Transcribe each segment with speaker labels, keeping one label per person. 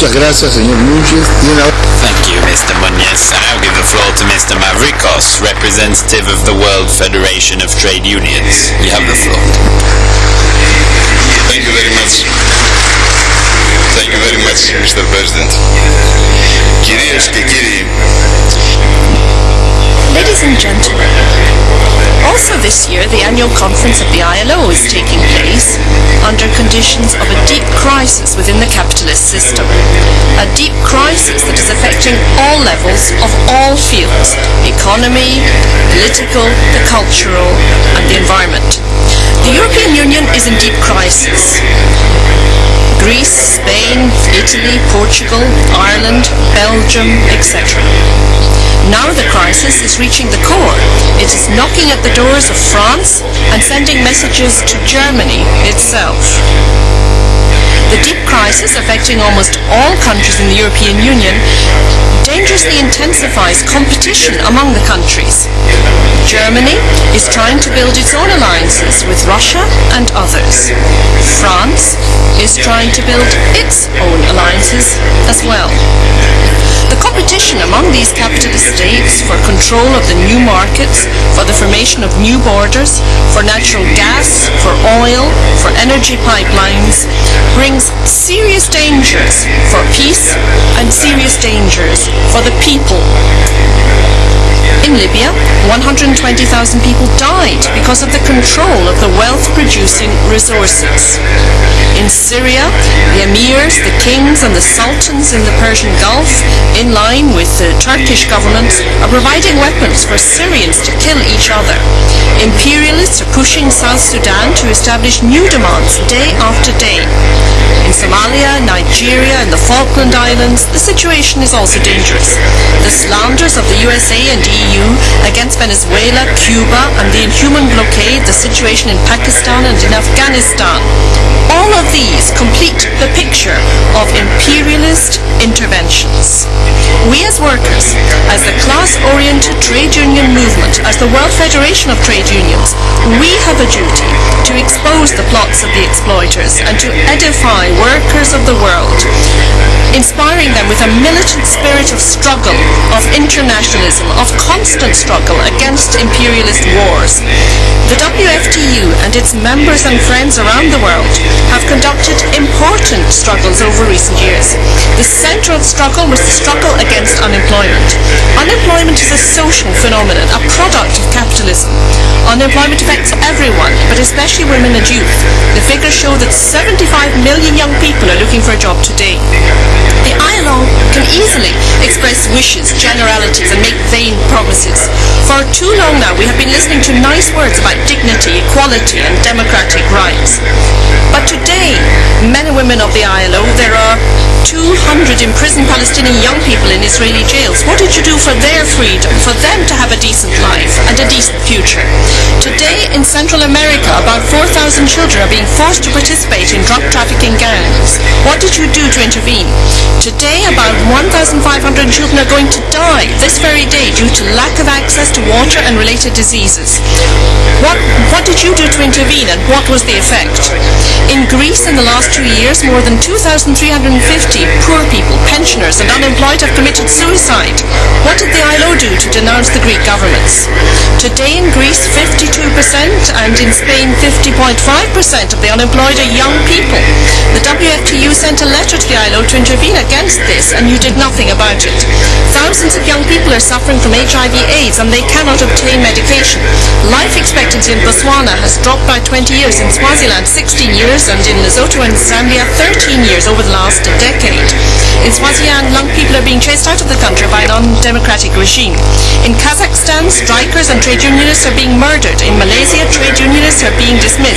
Speaker 1: Muchas gracias, señor Núñez.
Speaker 2: Thank you, Mr. Munez. I now give the floor to Mr. Mavrikos, representative of the World Federation of Trade Unions. You have the floor.
Speaker 3: Thank you very much. Thank you very much, Mr. President. Κυρίες και κύριοι,
Speaker 4: Ladies and gentlemen, also this year the annual conference of the ILO is taking place under conditions of a deep crisis within the capitalist system. A deep crisis that is affecting all levels of all fields, economy, political, the cultural and the environment. The European Union is in deep crisis. Greece, Spain, Italy, Portugal, Ireland, Belgium, etc. Now the crisis is reaching the core. It is knocking at the doors of France and sending messages to Germany itself. The deep crisis affecting almost all countries in the European Union dangerously intensifies competition among the countries. Germany is trying to build its own alliances with Russia and others. France is trying to build its own alliances as well. Competition among these capitalist states for control of the new markets, for the formation of new borders, for natural gas, for oil, for energy pipelines, brings serious dangers for peace and serious dangers for the people. In Libya, 120,000 people died because of the control of the wealth-producing resources. In Syria, the emirs, the kings and the sultans in the Persian Gulf, in line with the Turkish government, are providing weapons for Syrians to kill each other. Imperialists are pushing South Sudan to establish new demands day after day. In Somalia, Nigeria and the Falkland Islands, the situation is also dangerous. The slanders of the USA and EU against Venezuela, Cuba and the inhuman blockade, the situation in Pakistan and in Afghanistan. All of these complete the picture of imperialist interventions. We as workers, as the class-oriented trade union movement, as the World Federation of Trade Unions, we have a duty to expose the plots of the exploiters and to edify workers of the world, inspiring them with a militant spirit of struggle, of internationalism, of constant struggle against imperialist wars. The WFTU and its members and friends around the world have conducted important struggles over recent years. The central struggle was the struggle against unemployment. Unemployment is a social phenomenon, a product of capitalism. Unemployment affects everyone, but especially women and youth. The figures show that 75 million young people are looking for a job today. The ILO can easily express wishes, generalities and make vain promises. For too long now we have been listening to nice words about dignity, equality and democratic rights. But today, men and women of the ILO, there are 200 imprisoned Palestinian young people in Israeli jails. What did you do for their freedom, for them to have a decent life and a decent future? Today in Central America, about 4,000 children are being forced to participate in drug trafficking gangs. What did you do to intervene? Today, about 1,500 children are going to die this very day due to lack of access to water and related diseases. What, what did you do to intervene and what was the effect? In Greece in the last two years, more than 2,350 poor people, pensioners and unemployed have committed suicide. What did the ILO do to denounce the Greek governments? Today in Greece, 52% and in Spain, 50.5% of the unemployed are young people. The WFTU sent a letter to the ILO to intervene against this and you did nothing about it. Thousands of young people are suffering from HIV AIDS and they cannot obtain medication. Life expectancy in Botswana has dropped by 20 years, in Swaziland 16 years and in Lesotho and Zambia 13 years over the last decade. In Swaziland, young people are being chased out of the country by an undemocratic regime. In Kazakhstan, strikers and trade unionists are being murdered. In Malaysia, trade unionists are being dismissed.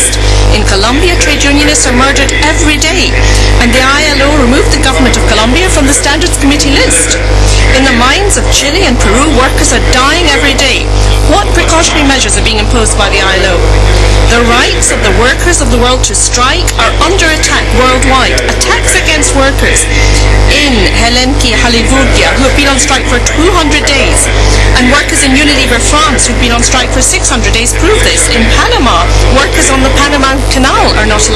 Speaker 4: Unionists are murdered every day. And the ILO removed the government of Colombia from the Standards Committee list. In the mines of Chile and Peru, workers are dying every day. What precautionary measures are being imposed by the ILO? The rights of the workers of the world to strike are under attack worldwide. Attacks against workers in Elliniki Halyvourgia, who have been on strike for 200 days. And workers in Unilever France who've been on strike for 600 days prove this. In Panama, workers on the Panama Canal are not allowed.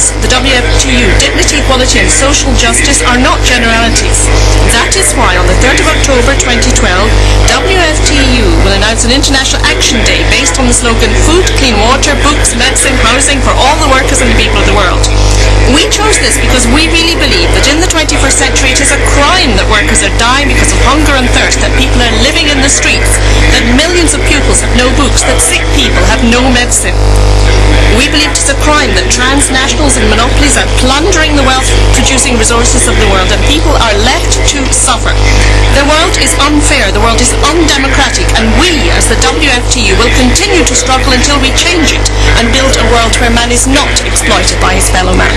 Speaker 4: The WFTU, dignity, equality and social justice are not generalities. That is why on the 3rd of October 2012, WFTU will announce an International Action Day based on the slogan Food, Clean Water, Books, Medicine, Housing for all the workers and the people of the world. We chose this because we really believe that in the 21st century it is a crime that workers are dying because of hunger and thirst, that people are living in the streets, that millions of pupils have no books, that sick people have no medicine. We believe it is a crime that transnationals and monopolies are plundering the wealth-producing resources of the world and people are left to suffer. The world is unfair, the world is undemocratic and we, as the WFTU, will continue to struggle until we change it world where man is not exploited by his fellow man.